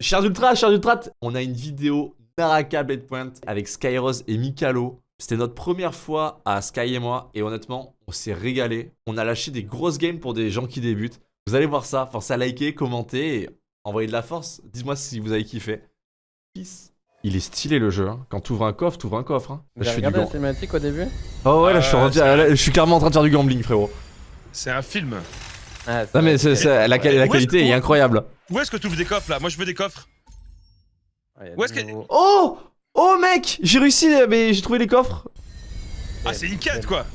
Chers Ultra, chers Ultra, on a une vidéo Naraka Blade Point avec Skyrose et Mikalo. C'était notre première fois à Sky et moi, et honnêtement, on s'est régalé. On a lâché des grosses games pour des gens qui débutent. Vous allez voir ça, pensez à liker, commenter et envoyer de la force. Dites-moi si vous avez kiffé. Peace. Il est stylé le jeu, hein. quand tu ouvres un coffre, tu ouvres un coffre. Hein. Là, je fais du la cinématique au début Oh ouais, là, je, suis Ah, rendu- c'est- là, je suis clairement en train de faire du gambling, frérot. C'est un film. ah, Non mais la, qualité est incroyable. Où est-ce que tu ouvres des coffres là? Moi je veux des coffres. Où est-ce que- Oh Oh mec J'ai réussi, mais j'ai trouvé les coffres. Ah c'est une quête quoi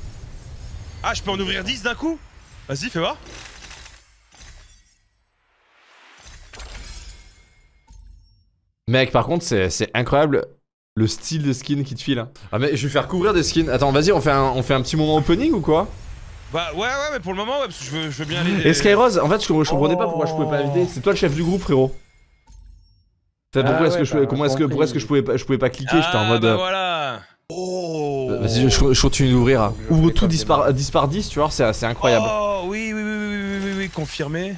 Ah je peux en ouvrir 10 d'un coup? Vas-y fais voir. Mec, par contre, c'est c'est incroyable le style de skin qui te file. hein. Ah mais je vais faire couvrir des skins. Attends, vas-y, on fait un, on fait un petit moment opening ou quoi? Bah ouais ouais mais pour le moment ouais parce que je veux, je veux bien aller. Et Skyrose, en fait, je, je comprenais pas pourquoi je pouvais pas Oh. inviter. C'est toi le chef du groupe, frérot. T'as- Ah pourquoi est-ce ouais, que je pouvais- bah, comment est-ce que pourquoi est-ce que je pouvais pas je pouvais pas cliquer? J'étais en Ah, mode bah euh, voilà. Oh. Vas-y, je, je continue d'ouvrir. hein. Je Ouvre tout comme 10 des par, marques. 10 par 10, tu vois, c'est c'est incroyable. Oh oui oui oui oui oui oui, oui, confirmé.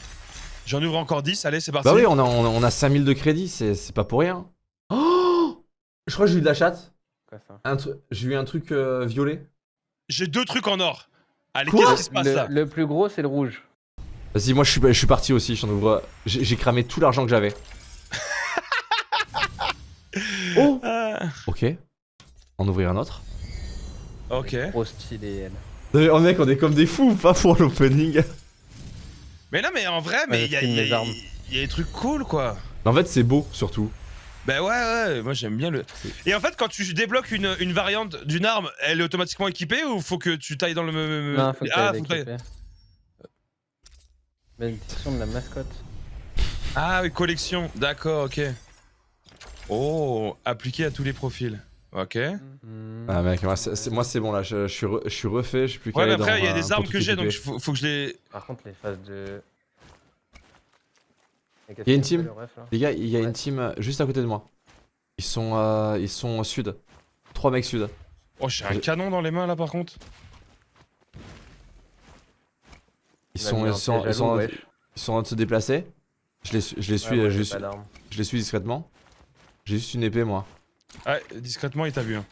J'en ouvre encore 10, allez c'est parti. Bah oui, on a, on a, on a 5000 de crédit, c'est c'est pas pour rien. Oh je crois que j'ai eu de la chatte. J'ai eu un truc euh, violet. J'ai deux trucs en or. Allez qu'est-ce qui se passe le, là le plus gros, c'est le rouge. Vas-y, moi je suis, je suis parti aussi, j'en ouvre. J'ai cramé tout l'argent que j'avais. oh Ah, Ok. En ouvrir un autre. Ok. Trop stylé, elle. Oh mec, on est comme des fous, pas pour l'opening. Mais non mais en vrai Ouais, mais il y, a- filme y armes. y a des trucs cool quoi. En fait, c'est beau surtout. Bah ouais, ouais, moi j'aime bien le. Et en fait, quand tu débloques une, une variante d'une arme, elle est automatiquement équipée ou faut que tu tailles dans le. Non, faut que ah, t'ailles faut que. Bénédiction de la mascotte. ah oui, collection, d'accord, ok. Oh, appliqué à tous les profils. Ok. Ouais. Ah mec, moi c'est bon là, je, je suis, re- je suis refait, je suis plus qu'à mais après, il y a des armes que j'ai donc faut, faut que je les. Par contre, les phases de. Il y a une team ref, Les gars, il y a Ouais. une team euh, juste à côté de moi. Ils sont, euh, ils sont au sud. Trois mecs sud. Oh, j'ai un canon dans les mains là par contre. Ils sont, ils sont, ils sont, en- wesh. ils sont en train de se déplacer. Je les, suis- je les suis, Ouais, je, j'ai suis- je les suis discrètement. J'ai juste une épée moi. Ouais, discrètement, il t'a vu. hein.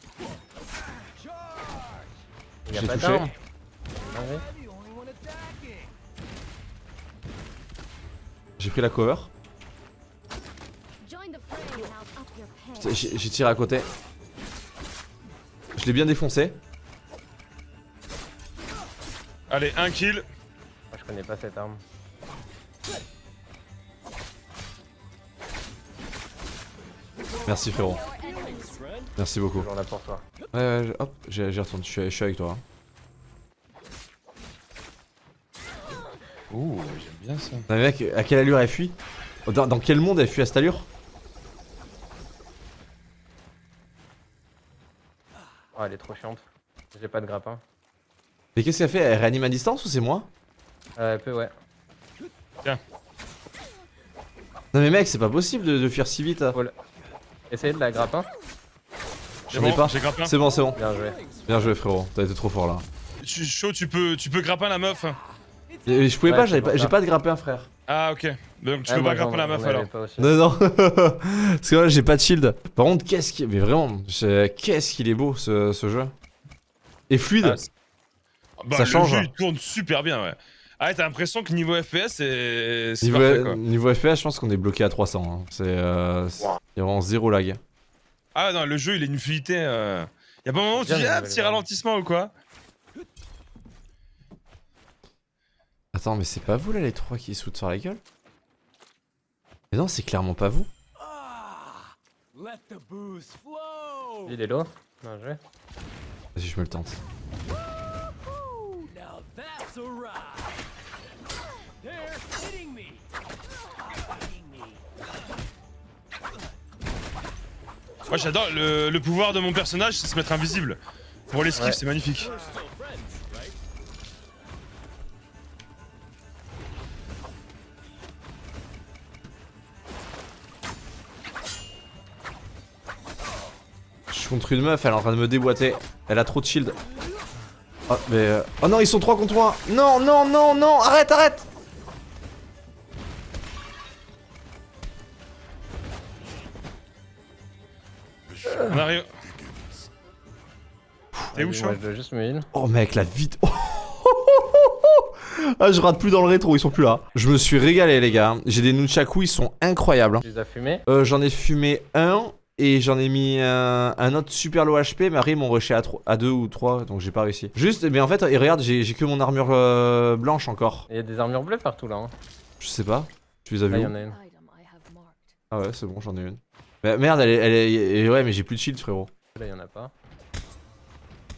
J'ai touché. Ah ouais. J'ai pris la cover. J'ai tiré à côté. Je l'ai bien défoncé. Allez, un kill. Moi, je connais pas cette arme. Merci frérot. Merci beaucoup. Toujours là pour toi. Ouais, ouais, hop, j'y j'y retourne, je suis, je suis avec toi. hein. Ouh, j'aime bien ça. Non, mais mec, à quelle allure elle fuit? Dans, dans quel monde elle fuit à cette allure? Oh, elle est trop chiante. J'ai pas de grappin. Mais qu'est-ce qu'elle fait? Elle réanime à distance ou c'est moi? Euh, peu, ouais. Non mais mec, c'est pas possible de, de fuir si vite. Essayez de la grappin. C'est J'en ai bon, pas. C'est bon, c'est bon. Bien joué. Bien joué frérot, t'as été trop fort là. Je suis chaud, tu peux, tu peux grappin la meuf. Et je pouvais Ouais, pas, pour pas, j'ai pas de grappin frère. Ah, ok. Donc tu Ah, peux pas grappin j'en- la meuf alors. Non non, parce que là j'ai pas de shield. Par contre, qu'est-ce qui, mais vraiment, j'ai- qu'est-ce qu'il est beau ce, ce jeu. Et fluide. Ah, Bah, Ça le change. jeu il tourne super bien, ouais. Ah, t'as l'impression que niveau FPS, c'est. niveau, parfait, quoi. niveau FPS, je pense qu'on est bloqué à 300. hein. C'est, euh, il y a vraiment zéro lag. Ah, non, le jeu il est une fluidité. Euh... Y'a pas un moment où tu dis, ah, petit ralentissement ou quoi Attends, mais c'est pas vous là les trois qui sautent sur la gueule? Mais non, c'est clairement pas vous. Il est low. Bien joué. Vas-y, je me le tente. Moi j'adore le, le pouvoir de mon personnage, c'est se mettre invisible. Pour l'esquive, Ouais. c'est magnifique. Suis contre une meuf, elle est en train de me déboîter. Elle a trop de shield. Oh, mais. euh, Oh non, ils sont trois contre moi. Non, non, non, non, arrête, arrête. On arrive. T'es où, heal. Oh mec, la vite. ah, je rate plus dans le rétro, ils sont plus là. Je me suis régalé, les gars. J'ai des nunchaku, ils sont incroyables. Tu les as fumés Euh, j'en ai fumé un et j'en ai mis un, un autre super low HP, mais après ils m'ont rushé à, trois- à deux ou trois, donc j'ai pas réussi. Juste, mais en fait, et regarde, j'ai j'ai que mon armure euh, blanche encore. Il y a des armures bleues partout là. Hein. Je sais pas. Tu les as vues il y où en a une. Ah ouais, c'est bon, j'en ai une. Mais merde, elle est, elle est- ouais, mais j'ai plus de shield, frérot. Là, il y en a pas.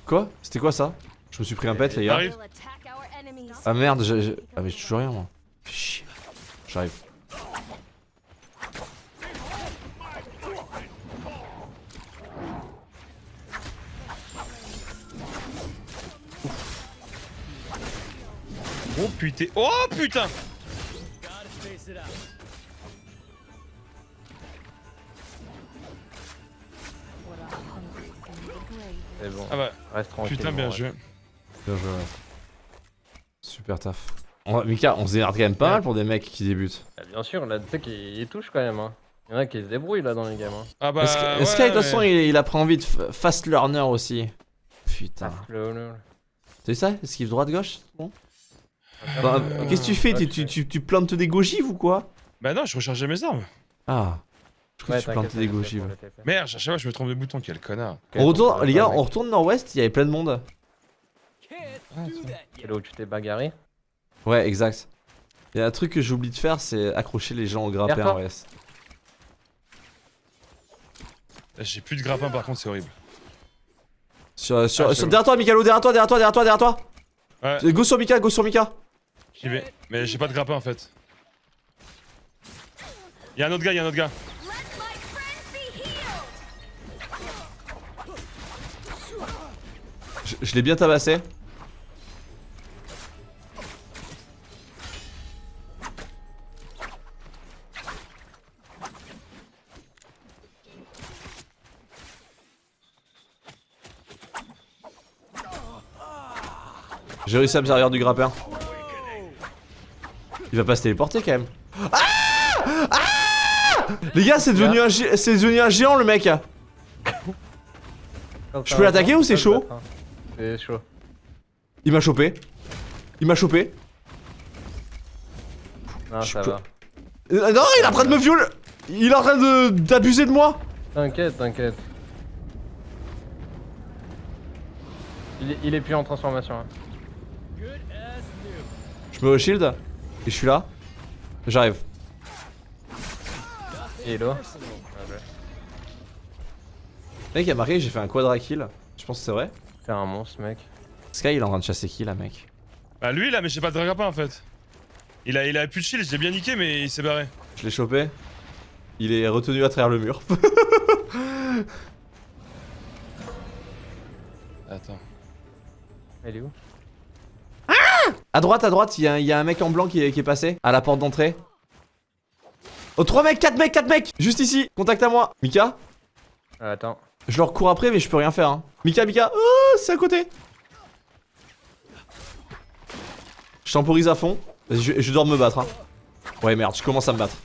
Quoi? C'était quoi ça? Je me suis pris un pet, les gars. Ah merde, j'ai- ah mais j'ai toujours rien, moi. J'arrive. Oh putain. Oh putain a. C'est bon. Ah bah, Reste tranquille. putain, bien joué. Bien joué, ouais. Super taf. On Mika, on se démerde quand même pas mal pour des mecs qui débutent. Ouais, Bien sûr, là, tu sais qu'il il touche quand même. Hein. Il y en a qui se débrouillent là dans les games. Hein. Ah bah. Est-ce que- est-ce ouais, qu'avec de toute façon, mais- il, il apprend vite f- fast learner aussi Putain. Le- C'est ça Esquive droite-gauche Bon? Ah, Bah, ah, Qu'est-ce que tu fais? ah, tu, tu, tu, tu plantes des gogives ou quoi? Bah non, je rechargeais mes armes. Ah. Je crois Ouais, que tu plantes t'inquiète, des gogives. Merde, à chaque fois, je me trompe de bouton, quel connard. On retourne, les gars, on retourne nord-ouest, il y avait plein de monde. C'est là où tu t'es bagarré? Ouais, exact. Il y a un truc que j'oublie de faire, c'est accrocher les gens au grappin en reste. J'ai plus de grappin, par contre, c'est horrible. Sur, sur, Ah, derrière toi, Mikalo, derrière toi, derrière toi, derrière toi, derrière toi. Ouais, Go sur Mika, go sur Mika. Mais j'ai pas de grappin en fait. Y'a un autre gars, y'a un autre gars. Je, je l'ai bien tabassé. J'ai réussi à me servir du grappin. Il va pas se téléporter quand même. Ah Ah Les gars, c'est devenu, un c'est devenu un géant le mec. Je peux l'attaquer ou c'est chaud. C'est chaud. Il m'a chopé. Il m'a chopé. Non, ça va. Euh, non, il est en train de me violer. Il est en train de d'abuser de moi. T'inquiète, t'inquiète. Il est, il est plus en transformation. hein. Je me shield et je suis là. J'arrive. Hello. Mec, il a marqué, j'ai fait un quadra kill. Je pense que c'est vrai. T'es un monstre, mec. Sky, il est en train de chasser qui là, mec? Bah lui là, mais j'ai pas de grappin en fait. Il a, il a plus de shield, j'ai bien niqué, mais il s'est barré. Je l'ai chopé. Il est retenu à travers le mur. Attends. Elle est où? À droite, à droite, il y, a un- il y a un mec en blanc qui est, qui est passé à la porte d'entrée. Oh, 3 mecs, 4 mecs, 4 mecs Juste ici, contact à moi. Mika Ah, Attends. Je leur cours après, mais je peux rien faire. Hein. Mika, Mika, oh, c'est à côté. Je temporise à fond. Vas-y, je, je dois me battre. Hein. Ouais, merde, je commence à me battre.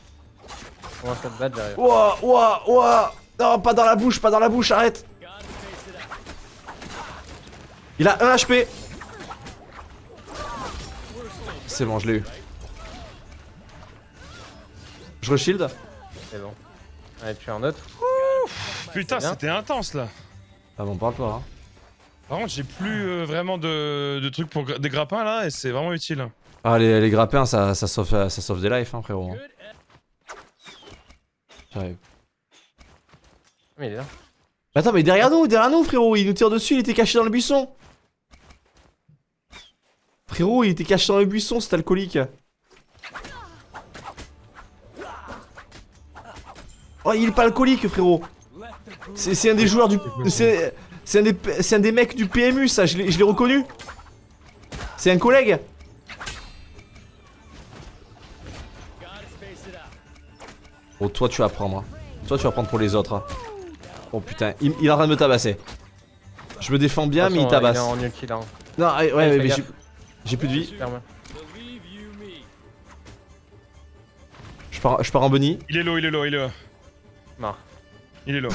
Ouah, ouah, ouah. Non, pas dans la bouche, pas dans la bouche, arrête. Il a 1 HP. C'est bon, je l'ai eu. Je reshield. C'est bon. Allez, tu un autre. Putain, c'était intense là. Ah bon, parle pas. Hein. Par contre, j'ai plus euh, vraiment de, de trucs pour des grappins là, et c'est vraiment utile. Ah, les, les grappins, ça, ça, sauve, ça sauve des lives, hein, frérot. hein. J'arrive. Mais il est là. Attends, mais derrière nous, derrière nous, frérot, il nous tire dessus, il était caché dans le buisson. Frérot, il était caché dans le buisson, cet alcoolique. Oh, il est pas alcoolique, frérot. C'est un des joueurs du. C'est c'est un, des- c'est un des mecs du PMU, ça, je l'ai je reconnu. C'est un collègue. Oh, toi, tu vas prendre. hein. Toi, tu vas prendre pour les autres. hein. Oh putain, il, il est en train de me tabasser. Je me défends bien, mais il tabasse. Il est en ulti là. Non, ouais, ouais, Ouais, mais fais j'ai- plus de vie. Je pars, je pars en bunny. Il est low, il est low, il est low. Marre. Il est low.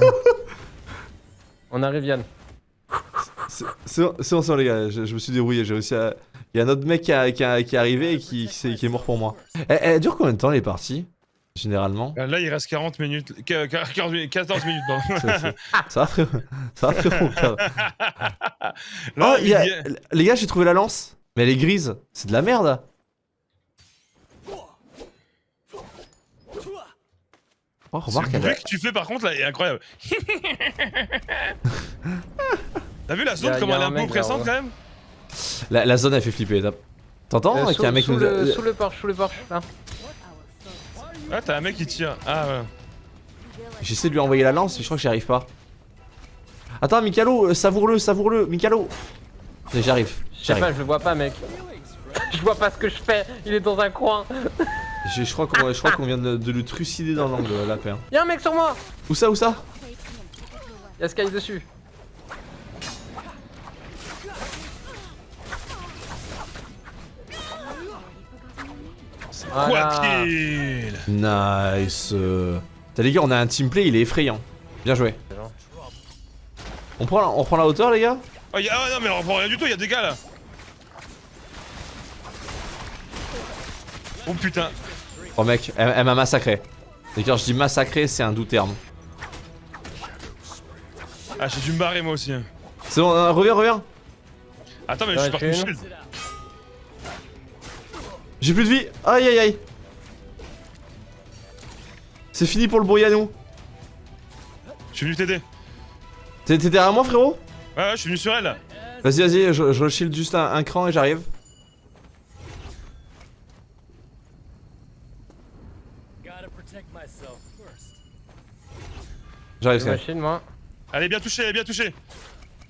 On arrive, Yann. C'est bon, c'est bon, les gars, je, je me suis débrouillé, j'ai réussi à... Il y a un autre mec qui, a- qui a- qui est arrivé et qui, qui, s'est- qui est mort pour moi. Elle, elle dure combien de temps les parties? Généralement Euh, Là, il reste 40 minutes. qu- qu- 40 minutes- 14 minutes, ça, va frérot Ça va frérot ça va. Là, Oh, il y a- il y a- Les gars, j'ai trouvé la lance Mais elle est grise, c'est de la merde Oh, remarque, Le bruit a- que tu fais par contre là est incroyable. T'as vu la zone a- comme y a elle est un peu oppressante quand même la, la zone elle fait flipper. T'entends Euh, qu'il y a un sous, mec qui sous nous a- le, sous le porche, sous le porche, là. Ah, t'as un mec qui tire. Ah ouais. J'essaie de lui envoyer la lance, mais je crois que j'y arrive pas. Attends, Mikalo, euh, savoure-le, savoure-le, Mikalo J'arrive, Je je le vois pas, mec. je vois pas ce que je fais. Il est dans un coin. Je, je crois qu'on je crois qu'on vient de, de le trucider dans l'angle, la paix. Y'a un mec sur moi. Où ça, où ça? Y'a Sky dessus. Voilà. qu'il Nice euh. T'as les gars, on a un teamplay, il est effrayant. Bien joué. On prend, la, on prend la hauteur, les gars? Oh, y a... ah, non, mais on prend rien du tout, y'a des gars là. Oh putain. Oh mec, elle, elle m'a massacré. Et quand je dis massacré, c'est un doux terme. Ah, j'ai dû me barrer moi aussi. hein. C'est bon, euh, reviens, reviens. Attends, mais je suis parti shield. J'ai plus de vie. Aïe aïe aïe. C'est fini pour le Boyanou. Je suis venu t'aider. T'es derrière moi, frérot? Ouais, ouais, je suis venu sur elle là. Vas-y, vas-y, je, je shield juste un, un cran et j'arrive. J'arrive, Sky. machine, moi. Elle est bien touchée, elle est bien touchée.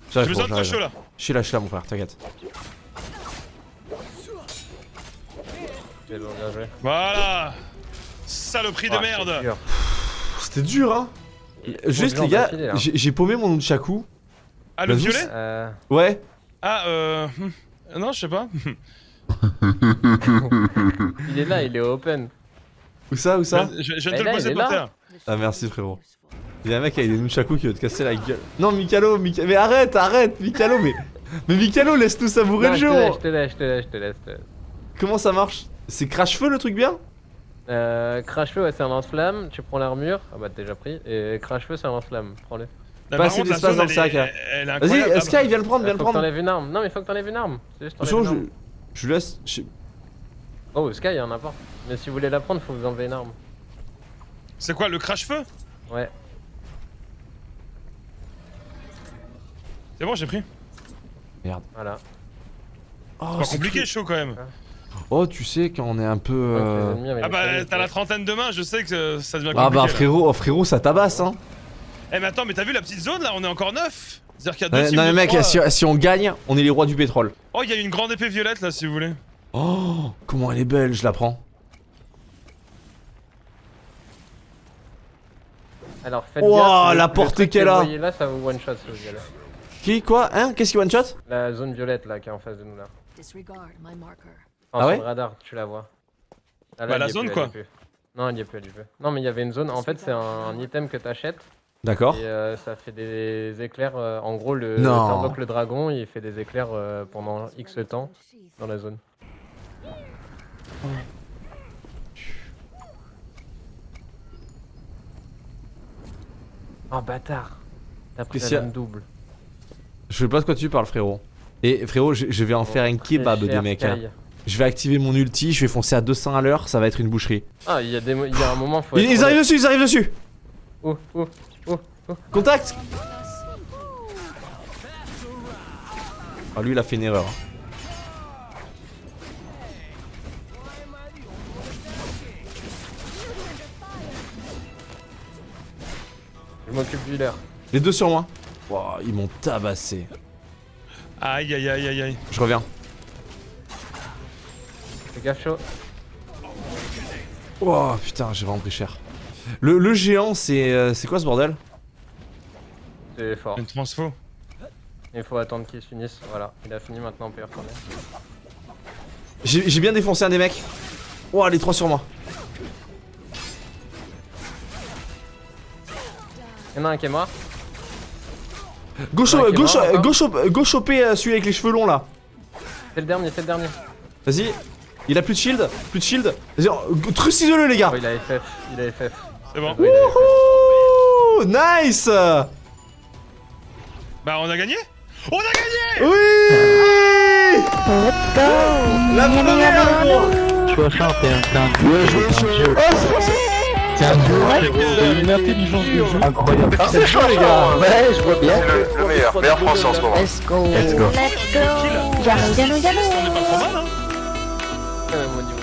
J'ai J'arrive, besoin de chaud là. Je suis là, je suis là, mon frère, t'inquiète. Ok, bon, bien joué. Voilà. Saloperie de Ah, merde. dur. C'était dur, hein Juste, les gars, là. j'ai paumé mon Nunchaku. Ah, le violet Euh, Ouais. Ah, euh. Non, je sais pas. il est là, il est open. Où ça, où ça Je, je- viens Eh te le là, poser par là. terre. Ah, merci, frérot. Il y a un mec avec des Nunchaku qui veut te casser la gueule. Non, Mikalo, Mika- mais arrête, arrête, Mikalo, mais. Mais Mikalo, laisse-nous savourer Non, le jeu te laisse, je te laisse. je te laisse. Comment ça marche? C'est crash-feu le truc bien? Euh, crash feu, ouais, c'est un lance-flamme. Tu prends l'armure. Ah bah, t'as déjà pris. Et crash feu, c'est un lance-flamme. Prends-le. Là, Pas assez d'espace dans le sac, hein. Vas-y, Sky, viens le prendre, viens le faut que prendre. t'enlèves une arme. Non, mais faut que t'enlèves une arme. C'est juste Attention, je, je laisse. je- Oh, Sky, y'en a pas. Mais si vous voulez la prendre, faut vous enlever une arme. C'est quoi, le crash-feu Ouais. C'est bon, j'ai pris. Voilà. Oh, Pas c'est compliqué, chaud quand même. Oh, tu sais, quand on est un peu. Euh, Ah bah, t'as la trentaine de mains, je sais que euh, ça devient compliqué. Ah bah, frérot, oh, frérot, ça tabasse, hein. Eh, mais attends, mais t'as vu la petite zone là On est encore neuf C'est-à-dire qu'il y a deux teams non, mais mec, trois. si, si on gagne, on est les rois du pétrole. Oh, il y a une grande épée violette là, si vous voulez. Oh, comment elle est belle, je la prends. Alors, faites gaffe. le- la le portée qu'elle que a. Vous voyez là, ça vous one shot ce. Qui, quoi Hein Qu'est-ce qui one shot La zone violette là qui est en face de nous là. Disregard my marker. En Ah ouais sur le radar, tu la vois. Ah, Bah, la zone, plus, quoi. Non, elle y est plus, elle y est plus. Non, mais il y avait une zone. En fait, c'est un, un item que t'achètes D'accord. et euh, ça fait des éclairs. euh, en gros, le le dragon, il fait des éclairs euh, pendant X temps dans la zone. Oh bâtard T'as pris la double. Je sais pas de quoi tu parles, frérot. Et frérot, je, je vais en faire un kebab des mecs. hein. Je vais activer mon ulti, je vais foncer à 200 à l'heure, ça va être une boucherie. Ah, il y, a des y a un moment, faut Ils, arrivent dessus, ils arrivent dessus Oh, oh, oh, oh. Contact Ah lui il a fait une erreur. Je m'occupe du leurre. Les deux sur moi. Wow, ils m'ont tabassé. Aïe aïe aïe aïe aïe. Je reviens. Fais gaffe chaud. Oh putain, j'ai vraiment pris cher. Le, le géant, c'est euh, c'est quoi ce bordel? C'est fort. Une transfo. Il faut attendre qu'il se finisse. Voilà, il a fini maintenant, on peut y retourner. J'ai j'ai bien défoncé un des mecs. Oh, les trois sur moi. Y'en a un qui est mort. Go, cho- go, go go choper euh, celui avec les cheveux longs là. C'est le dernier, c'est le dernier. Vas-y. Il a plus de shield, plus de shield. Vas-y, euh, trucidez-le les gars. Oh, il a FF, il a FF. C'est bon. Wouhou Nice Bah, on a gagné? On a gagné Oui Let's go La première gros Tu faire, t'es un, t'es un t'es un frérot. T'as une intelligence de jeu incroyable. C'est chaud les gars Ouais, je vois bien. Le, le meilleur, meilleur français en ce moment. Let's go Let's go. On est pas trop mal, hein Ouais, moi, du